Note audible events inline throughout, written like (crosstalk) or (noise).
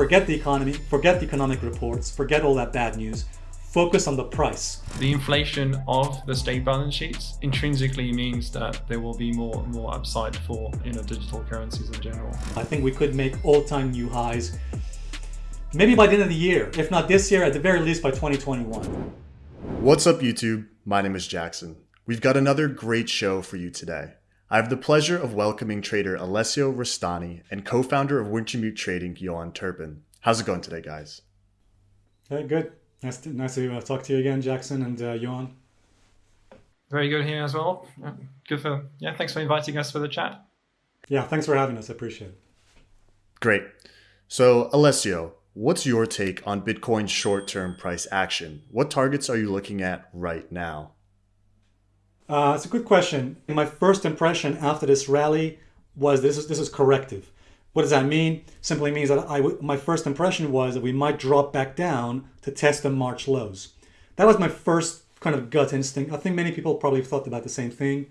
forget the economy, forget the economic reports, forget all that bad news. Focus on the price. The inflation of the state balance sheets intrinsically means that there will be more and more upside for you know digital currencies in general. I think we could make all-time new highs maybe by the end of the year, if not this year, at the very least by 2021. What's up YouTube? My name is Jackson. We've got another great show for you today. I have the pleasure of welcoming trader Alessio Rastani and co-founder of Wintermute Trading, Yoann Turpin. How's it going today, guys? Very good. Nice to, nice to uh, talk to you again, Jackson and uh, Yoann. Very good here as well. Yeah, good for yeah. Thanks for inviting us for the chat. Yeah, thanks for having us. I appreciate it. Great. So, Alessio, what's your take on Bitcoin's short-term price action? What targets are you looking at right now? Uh, it's a good question. My first impression after this rally was this is this is corrective. What does that mean? Simply means that I my first impression was that we might drop back down to test the March lows. That was my first kind of gut instinct. I think many people probably thought about the same thing.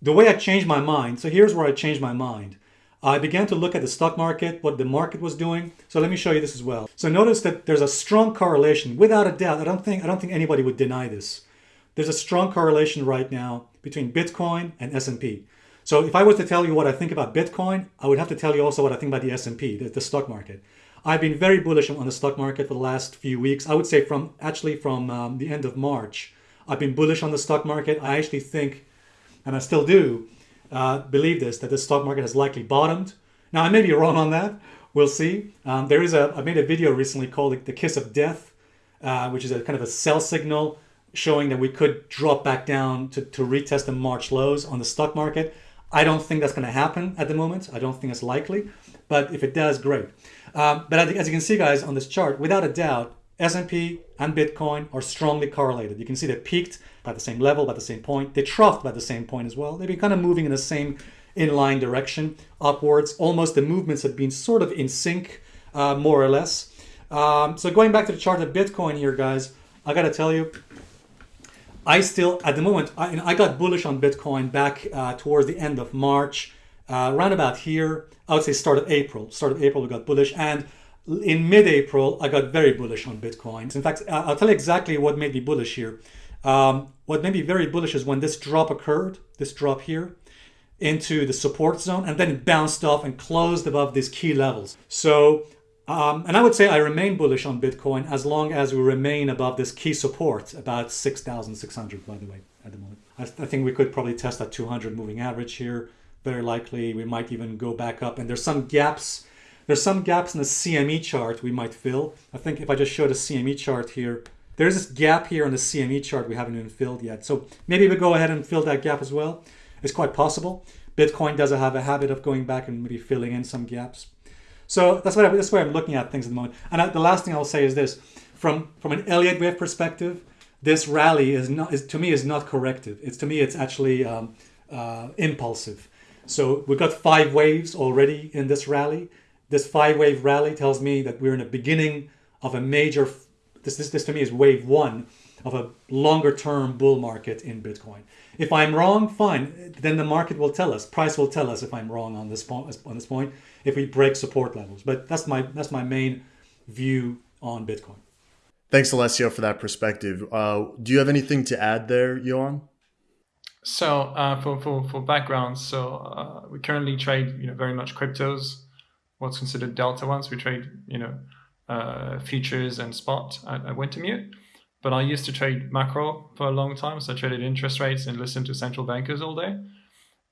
The way I changed my mind, so here's where I changed my mind. I began to look at the stock market, what the market was doing. So let me show you this as well. So notice that there's a strong correlation, without a doubt. I don't think I don't think anybody would deny this. There's a strong correlation right now between Bitcoin and S&P. So if I was to tell you what I think about Bitcoin, I would have to tell you also what I think about the S&P, the, the stock market. I've been very bullish on the stock market for the last few weeks. I would say from actually from um, the end of March, I've been bullish on the stock market. I actually think, and I still do, uh, believe this, that the stock market has likely bottomed. Now, I may be wrong on that. We'll see. Um, there is a, I made a video recently called The Kiss of Death, uh, which is a kind of a sell signal showing that we could drop back down to, to retest the March lows on the stock market. I don't think that's going to happen at the moment. I don't think it's likely, but if it does, great. Um, but as you can see, guys, on this chart, without a doubt, S&P and Bitcoin are strongly correlated. You can see they peaked by the same level, by the same point. They troughed by the same point as well. They've been kind of moving in the same inline direction upwards. Almost the movements have been sort of in sync, uh, more or less. Um, so going back to the chart of Bitcoin here, guys, I got to tell you, I still, at the moment, I, I got bullish on Bitcoin back uh, towards the end of March, uh, around about here. I would say start of April. Start of April, we got bullish. And in mid-April, I got very bullish on Bitcoin. In fact, I'll tell you exactly what made me bullish here. Um, what made me very bullish is when this drop occurred, this drop here, into the support zone, and then it bounced off and closed above these key levels. So um, and I would say I remain bullish on Bitcoin as long as we remain above this key support, about 6,600 by the way, at the moment. I, I, think we could probably test that 200 moving average here. Very likely we might even go back up and there's some gaps. There's some gaps in the CME chart we might fill. I think if I just show the CME chart here, there's this gap here on the CME chart we haven't even filled yet. So maybe we go ahead and fill that gap as well. It's quite possible. Bitcoin does have a habit of going back and maybe filling in some gaps. So that's what I, that's where I'm looking at things at the moment. And I, the last thing I'll say is this: from from an Elliott wave perspective, this rally is not is to me is not corrective. It's to me it's actually um, uh, impulsive. So we've got five waves already in this rally. This five wave rally tells me that we're in the beginning of a major. This this, this to me is wave one of a longer term bull market in Bitcoin. If I'm wrong, fine. Then the market will tell us. Price will tell us if I'm wrong on this point. On this point, if we break support levels. But that's my that's my main view on Bitcoin. Thanks, Alessio, for that perspective. Uh, do you have anything to add there, Yoann? So uh, for, for, for background, so uh, we currently trade you know very much cryptos, what's considered delta ones. We trade you know uh, futures and spot at, at Wintermute. But I used to trade macro for a long time, so I traded interest rates and listened to central bankers all day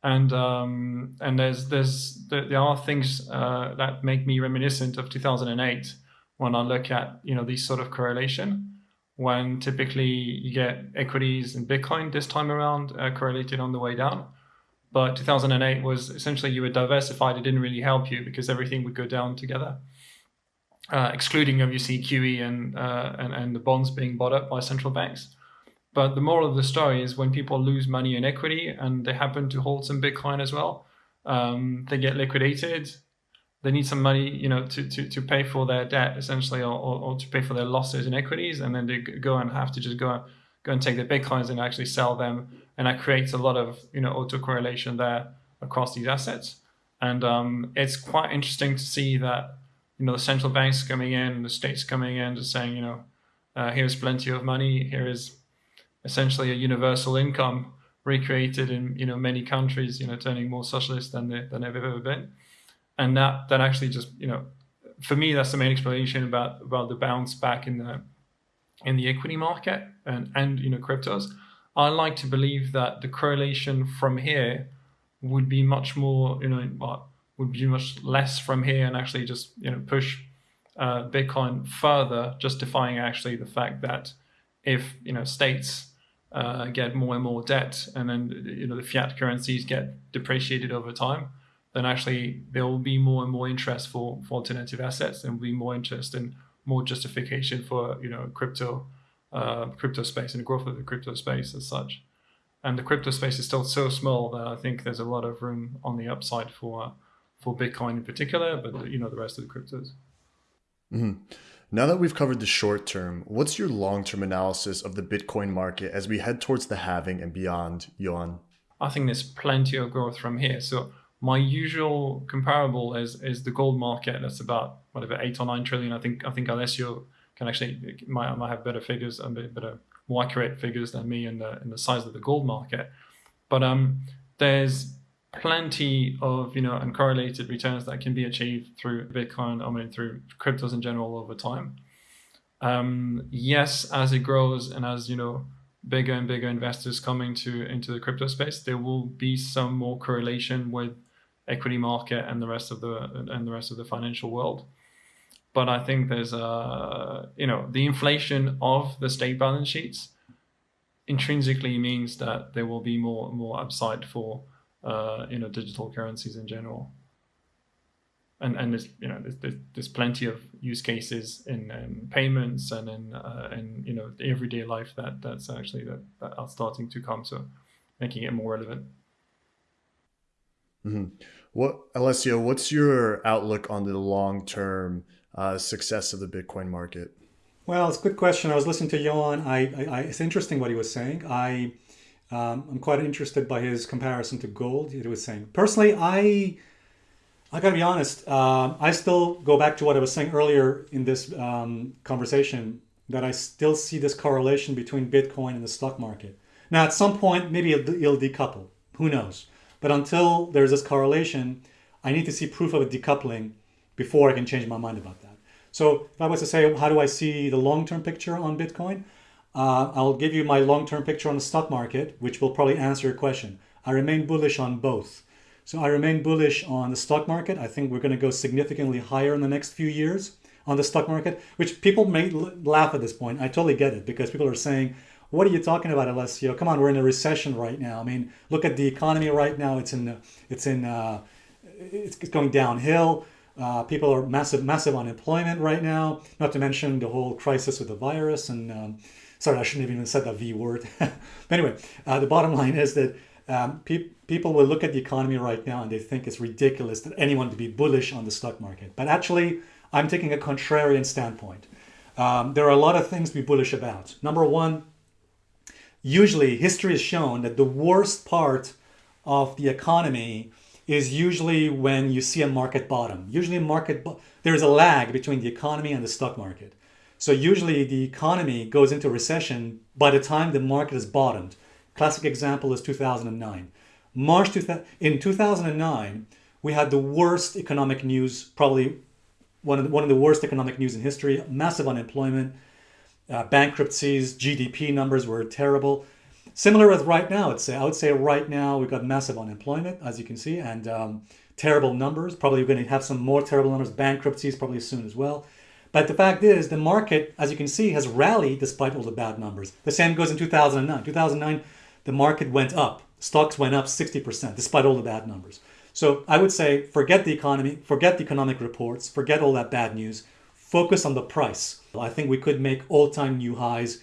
and um, and there's there's there are things uh, that make me reminiscent of 2008 when I look at you know these sort of correlation when typically you get equities and Bitcoin this time around uh, correlated on the way down. But 2008 was essentially you were diversified. It didn't really help you because everything would go down together, uh, excluding obviously QE and, uh, and and the bonds being bought up by central banks. But the moral of the story is when people lose money in equity and they happen to hold some Bitcoin as well, um, they get liquidated. They need some money, you know, to, to, to pay for their debt essentially, or, or, or to pay for their losses in equities, and then they go and have to just go go and take their bitcoins and actually sell them, and that creates a lot of you know autocorrelation there across these assets. And um, it's quite interesting to see that you know the central banks coming in, the states coming in, just saying, you know, uh, here's plenty of money, here is essentially a universal income recreated in you know many countries, you know, turning more socialist than they, than they've ever been, and that that actually just you know, for me that's the main explanation about about the bounce back in the in the equity market and and you know cryptos. I like to believe that the correlation from here would be much more you know would be much less from here and actually just you know push uh, Bitcoin further, justifying actually the fact that if you know states uh, get more and more debt, and then you know the fiat currencies get depreciated over time, then actually there will be more and more interest for, for alternative assets, and will be more interest and more justification for you know crypto uh, crypto space and the growth of the crypto space as such. And the crypto space is still so small that I think there's a lot of room on the upside for for Bitcoin in particular, but you know the rest of the cryptos. Mm-hmm. Now that we've covered the short term, what's your long term analysis of the Bitcoin market as we head towards the halving and beyond, Yoann? I think there's plenty of growth from here. So my usual comparable is is the gold market. That's about whatever eight or nine trillion. I think I think Alessio can actually might might have better figures and better more accurate figures than me in the in the size of the gold market. But um, there's plenty of you know uncorrelated returns that can be achieved through Bitcoin, I mean through cryptos in general over time. Um, yes, as it grows and as you know bigger and bigger investors coming to into the crypto space, there will be some more correlation with equity market and the rest of the and the rest of the financial world. But I think there's a you know the inflation of the state balance sheets intrinsically means that there will be more more upside for uh, you know digital currencies in general. And and there's you know there's, there's, plenty of use cases in, in payments and in uh, in you know everyday life that that's actually that, that are starting to come so making it more relevant. Mm-hmm. What Alessio, what's your outlook on the long term uh, success of the Bitcoin market? Well, it's a good question. I was listening to Yoann. I, I, I, it's interesting what he was saying. I um, I'm quite interested by his comparison to gold. He was saying personally, I I gotta be honest. Uh, I still go back to what I was saying earlier in this um, conversation that I still see this correlation between Bitcoin and the stock market. Now, at some point, maybe it'll, it'll decouple. Who knows? But until there's this correlation, I need to see proof of a decoupling before I can change my mind about that. So if I was to say, how do I see the long-term picture on Bitcoin? Uh, I'll give you my long-term picture on the stock market, which will probably answer your question. I remain bullish on both. So I remain bullish on the stock market. I think we're going to go significantly higher in the next few years on the stock market, which people may laugh at this point. I totally get it because people are saying, what are you talking about, Alessio? Come on, we're in a recession right now. I mean, look at the economy right now. It's in, it's in, uh, it's going downhill. Uh, people are massive, massive unemployment right now. Not to mention the whole crisis with the virus and um, sorry, I shouldn't have even said that V word. (laughs) but anyway, uh, the bottom line is that um, pe- people will look at the economy right now and they think it's ridiculous that anyone to be bullish on the stock market. But actually, I'm taking a contrarian standpoint. Um, there are a lot of things to be bullish about. Number one, usually history has shown that the worst part of the economy is usually when you see a market bottom. Usually, market there's a lag between the economy and the stock market. So usually the economy goes into recession by the time the market has bottomed. Classic example is 2009. March 2000, in 2009, we had the worst economic news, probably one of the, one of the worst economic news in history. Massive unemployment, uh, bankruptcies, GDP numbers were terrible. Similar with right now, I'd say. I would say right now we've got massive unemployment, as you can see, and um, terrible numbers. Probably we're going to have some more terrible numbers, bankruptcies probably soon as well. But the fact is, the market, as you can see, has rallied despite all the bad numbers. The same goes in 2009. 2009, the market went up. Stocks went up 60% despite all the bad numbers. So I would say forget the economy, forget the economic reports, forget all that bad news. Focus on the price. I think we could make all-time new highs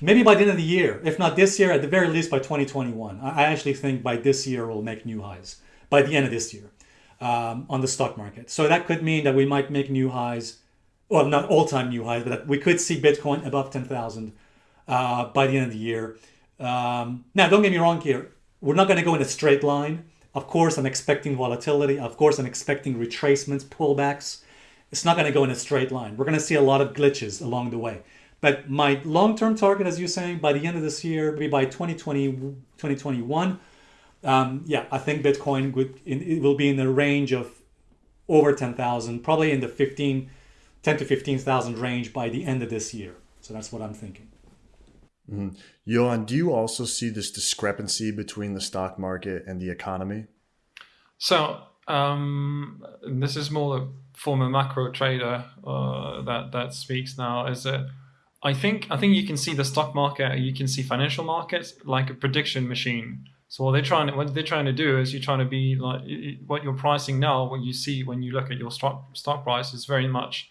maybe by the end of the year. If not this year, at the very least by 2021. I actually think by this year we'll make new highs by the end of this year um, on the stock market. So that could mean that we might make new highs well, not all-time new highs, but we could see Bitcoin above 10,000 uh, by the end of the year. Um, now, don't get me wrong here. We're not going to go in a straight line. Of course, I'm expecting volatility. Of course, I'm expecting retracements, pullbacks. it's not going to go in a straight line. We're going to see a lot of glitches along the way. But my long-term target, as you're saying, by the end of this year, maybe by 2020, 2021, um, yeah, I think Bitcoin would it will be in the range of over 10,000, probably in the 15, 10 to 15,000 range by the end of this year. So that's what I'm thinking. Mm-hmm. Yoann, do you also see this discrepancy between the stock market and the economy? So um, this is more a former macro trader uh, that that speaks now. Is that I think I think you can see the stock market, you can see financial markets like a prediction machine. So what they're trying to, what they're trying to do is you're trying to be like what you're pricing now. What you see when you look at your stock stock price is very much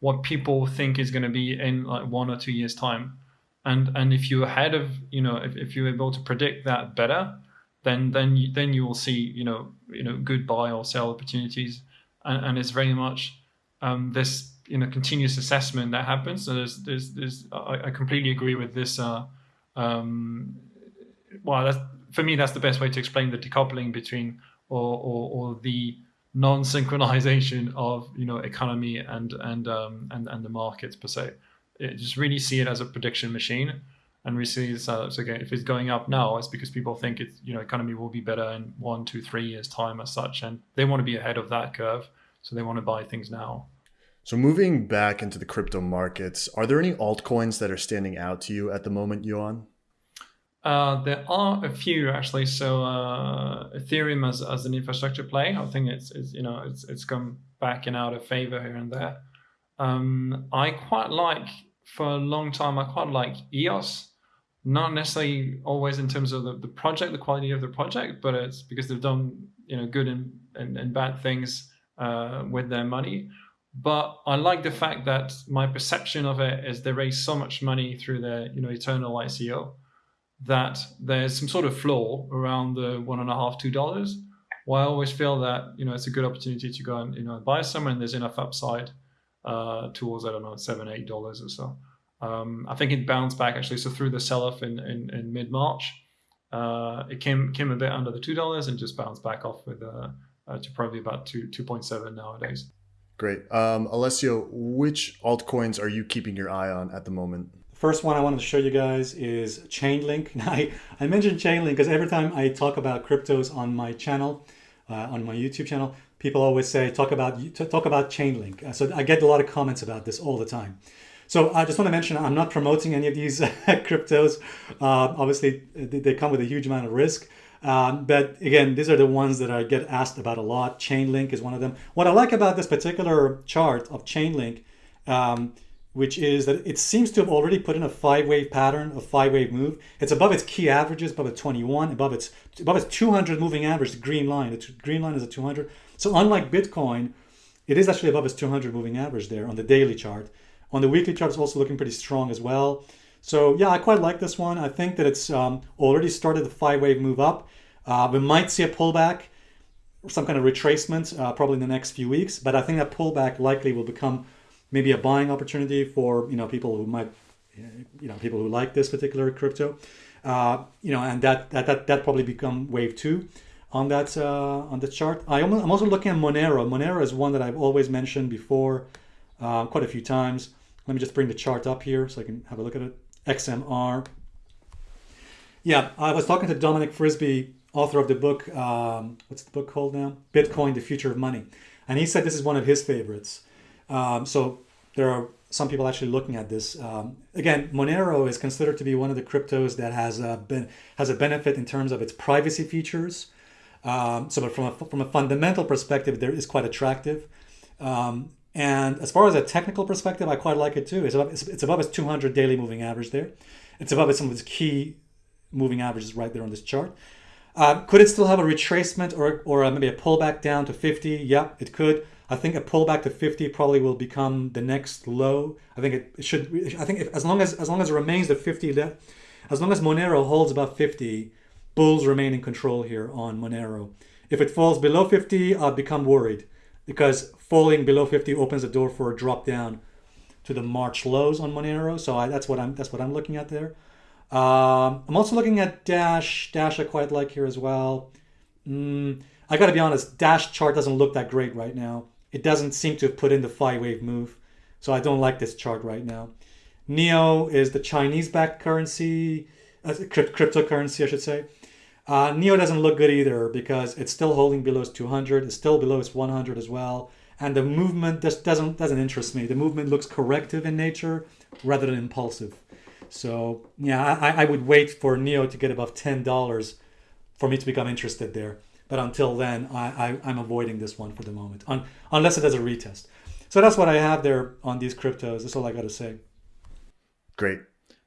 what people think is going to be in like one or two years time. And and if you're ahead of you know if, if you're able to predict that better, then then you, then you will see you know you know good buy or sell opportunities. And, and it's very much um, this you know continuous assessment that happens. So there's there's, there's I, I completely agree with this. Uh, um, well, that's for me that's the best way to explain the decoupling between or or, or the non-synchronization of you know economy and and um, and and the markets per se. It, just really see it as a prediction machine, and we see this as okay. If it's going up now, it's because people think it's you know economy will be better in one, two, three years time as such, and they want to be ahead of that curve, so they want to buy things now. So moving back into the crypto markets, are there any altcoins that are standing out to you at the moment, Yoann? Uh, there are a few actually. So uh, Ethereum as, as an infrastructure play, I think it's, it's you know it's it's come back and out of favor here and there. Um, I quite like for a long time. I quite like EOS, not necessarily always in terms of the, the project, the quality of the project, but it's because they've done you know good and and, and bad things uh, with their money. But I like the fact that my perception of it is they raise so much money through their, you know, eternal ICO that there's some sort of floor around the one and a half, two dollars. Well, I always feel that, you know, it's a good opportunity to go and, you know, buy some and there's enough upside uh, towards, I don't know, seven, eight dollars or so. Um, I think it bounced back actually. So through the sell-off in, in, in mid-March, uh, it came came a bit under the two dollars and just bounced back off with uh, uh, to probably about two two point seven nowadays. Great. Um, Alessio, which altcoins are you keeping your eye on at the moment? First one I wanted to show you guys is Chainlink. (laughs) I, I mentioned Chainlink because every time I talk about cryptos on my channel, uh, on my YouTube channel, people always say, talk about talk about Chainlink. Uh, so I get a lot of comments about this all the time. So I just want to mention I'm not promoting any of these (laughs) cryptos. Uh, obviously, they come with a huge amount of risk. Um, but again, these are the ones that I get asked about a lot. Chainlink is one of them. What I like about this particular chart of Chainlink, um, which is that it seems to have already put in a five-wave pattern, a five-wave move. It's above its key averages, above its 21, above its above its 200 moving average, the green line. The green line is a 200. So unlike Bitcoin, it is actually above its 200 moving average there on the daily chart. On the weekly chart, it's also looking pretty strong as well. So yeah, I quite like this one. I think that it's um, already started the five-wave move up. Uh, we might see a pullback, some kind of retracement, uh, probably in the next few weeks. But I think that pullback likely will become maybe a buying opportunity for you know people who might, you know, people who like this particular crypto. Uh, you know, and that that that that probably become wave two on that uh, on the chart. I am, I'm also looking at Monero. Monero is one that I've always mentioned before, uh, quite a few times. Let me just bring the chart up here so I can have a look at it. XMR. Yeah, I was talking to Dominic Frisby, author of the book, um, what's the book called now? Bitcoin, the Future of Money. And he said this is one of his favorites. Um, so there are some people actually looking at this. Um, again, Monero is considered to be one of the cryptos that has a, ben- has a benefit in terms of its privacy features. Um, so from a, from a fundamental perspective, there is quite attractive. Um, and as far as a technical perspective, I quite like it too. It's above, it's, it's above its 200 daily moving average there. It's above some of its key moving averages right there on this chart. Uh, could it still have a retracement or, or maybe a pullback down to 50? Yeah, it could. I think a pullback to 50 probably will become the next low. I think it should. I think if, as long as as long as it remains at 50, as long as Monero holds above 50, bulls remain in control here on Monero. If it falls below 50, I'll become worried because falling below 50 opens the door for a drop down to the March lows on Monero. So I, that's what I'm that's what I'm looking at there. Um, I'm also looking at Dash. Dash I quite like here as well. Mm, I got to be honest, Dash chart doesn't look that great right now. It doesn't seem to have put in the five wave move. So I don't like this chart right now. NEO is the Chinese backed currency, uh, cryptocurrency, I should say. Uh, NEO doesn't look good either because it's still holding below its 200, it's still below its 100 as well. And the movement just doesn't, doesn't interest me. The movement looks corrective in nature rather than impulsive. So yeah, I, I would wait for NEO to get above $10 for me to become interested there. But until then, I, I, am avoiding this one for the moment, un, unless it does a retest. So that's what I have there on these cryptos. That's all I got to say. Great.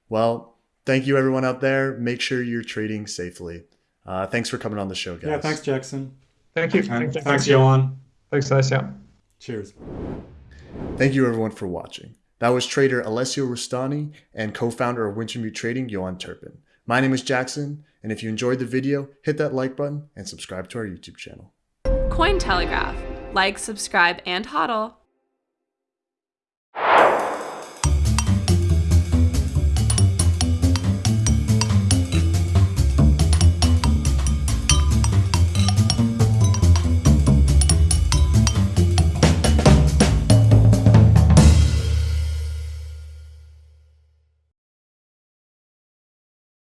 Well, thank you everyone out there. Make sure you're trading safely. Uh, thanks for coming on the show, guys. Yeah, thanks, Jackson. Thank you. Thanks, thanks Yoann. Thanks, Alessio. Cheers. Thank you everyone for watching. That was trader Alessio Rastani and co-founder of Wintermute Trading, Yoann Turpin. My name is Jackson, and if you enjoyed the video, hit that like button and subscribe to our YouTube channel. Cointelegraph. Like, subscribe, and hodl.